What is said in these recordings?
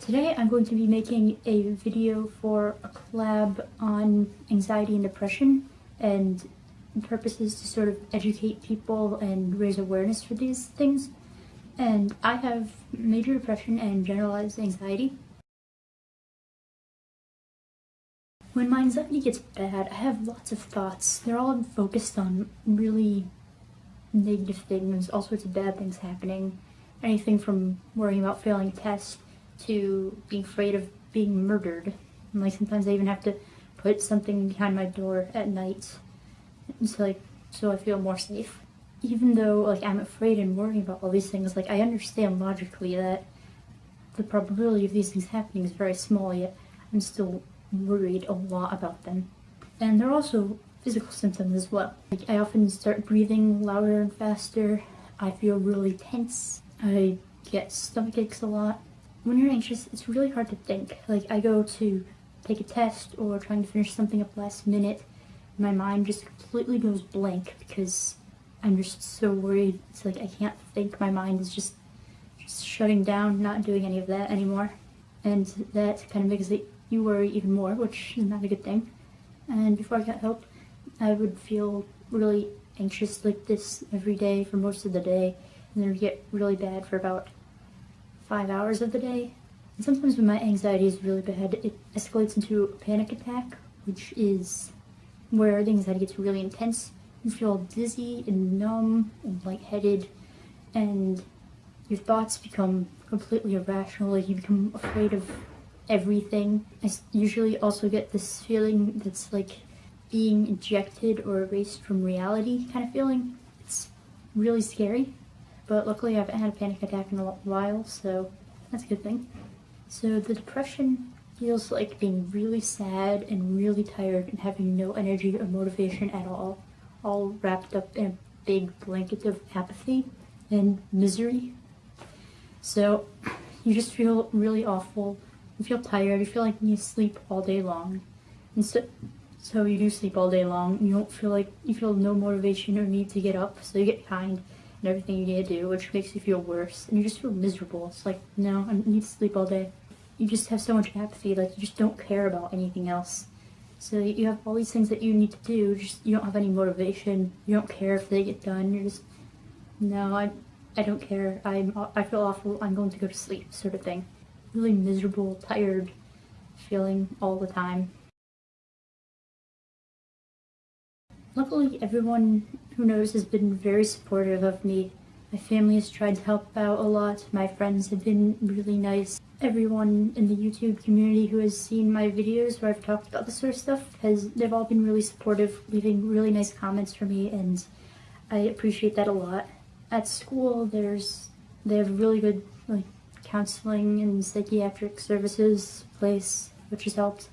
Today I'm going to be making a video for a collab on anxiety and depression and the purpose is to sort of educate people and raise awareness for these things. And I have major depression and generalized anxiety. When my anxiety gets bad, I have lots of thoughts. They're all focused on really negative things, all sorts of bad things happening. Anything from worrying about failing a test to being afraid of being murdered. And like sometimes I even have to put something behind my door at night so like so I feel more safe. Even though like I'm afraid and worrying about all these things, like I understand logically that the probability of these things happening is very small, yet I'm still worried a lot about them. And there are also physical symptoms as well. Like I often start breathing louder and faster. I feel really tense. I get stomach aches a lot. When you're anxious, it's really hard to think. Like I go to take a test or trying to finish something up last minute my mind just completely goes blank because I'm just so worried. It's like I can't think. My mind is just, just shutting down, not doing any of that anymore. And that kind of makes you worry even more, which is not a good thing. And before I got help, I would feel really anxious like this every day for most of the day. And then it would get really bad for about five hours of the day. And sometimes when my anxiety is really bad, it escalates into a panic attack, which is where the anxiety gets really intense. You feel dizzy and numb and lightheaded, and your thoughts become completely irrational. Like you become afraid of everything. I usually also get this feeling that's like being ejected or erased from reality kind of feeling. It's really scary, but luckily I haven't had a panic attack in a while, so that's a good thing. So the depression feels like being really sad and really tired and having no energy or motivation at all, all wrapped up in a big blanket of apathy and misery. So you just feel really awful. You feel tired. You feel like you sleep all day long. And so, so you do sleep all day long. You don't feel like you feel no motivation or need to get up. So you get kind and everything you need to do, which makes you feel worse. And you just feel miserable. It's like, no, I need to sleep all day you just have so much apathy, like you just don't care about anything else. So you have all these things that you need to do, just you don't have any motivation. You don't care if they get done. You're just no, I I don't care. I'm I feel awful. I'm going to go to sleep, sort of thing. Really miserable, tired feeling all the time. Luckily, everyone who knows has been very supportive of me. My family has tried to help out a lot. My friends have been really nice everyone in the YouTube community who has seen my videos where I've talked about this sort of stuff has they've all been really supportive, leaving really nice comments for me and I appreciate that a lot. At school there's they have really good like counseling and psychiatric services place which has helped.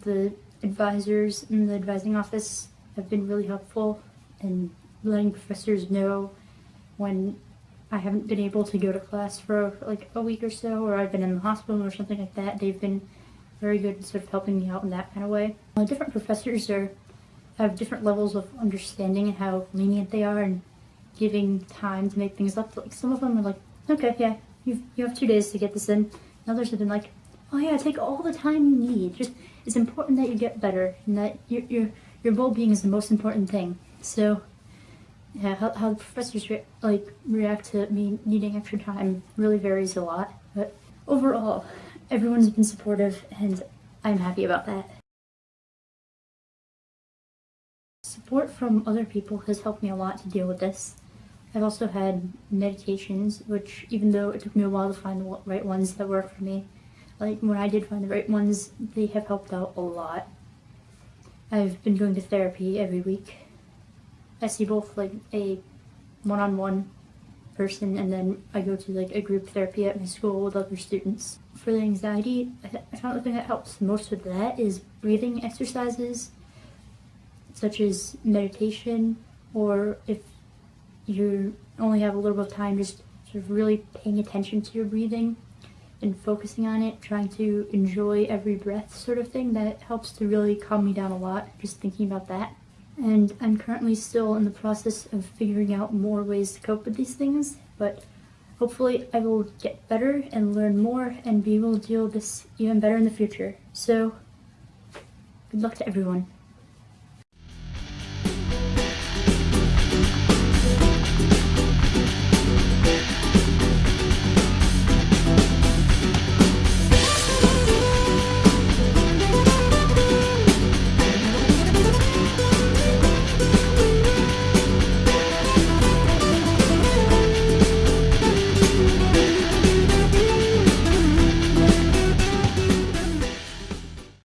The advisors in the advising office have been really helpful and letting professors know when I haven't been able to go to class for like a week or so, or I've been in the hospital or something like that. They've been very good sort of helping me out in that kind of way. Uh, different professors are have different levels of understanding and how lenient they are and giving time to make things up. Like some of them are like, okay, yeah, you you have two days to get this in. And others have been like, oh yeah, take all the time you need. Just it's important that you get better and that your your your well-being is the most important thing. So yeah, how, how the professors re like react to me needing extra time really varies a lot, but overall, everyone's been supportive and I'm happy about that. Support from other people has helped me a lot to deal with this. I've also had meditations, which even though it took me a while to find the right ones that work for me, like when I did find the right ones, they have helped out a lot. I've been going to therapy every week I see both like a one-on-one -on -one person and then I go to like a group therapy at my school with other students. For the anxiety, I found the thing that helps most with that is breathing exercises such as meditation or if you only have a little bit of time just sort of really paying attention to your breathing and focusing on it, trying to enjoy every breath sort of thing, that helps to really calm me down a lot, just thinking about that and I'm currently still in the process of figuring out more ways to cope with these things, but Hopefully, I will get better and learn more and be able to deal with this even better in the future. So, good luck to everyone.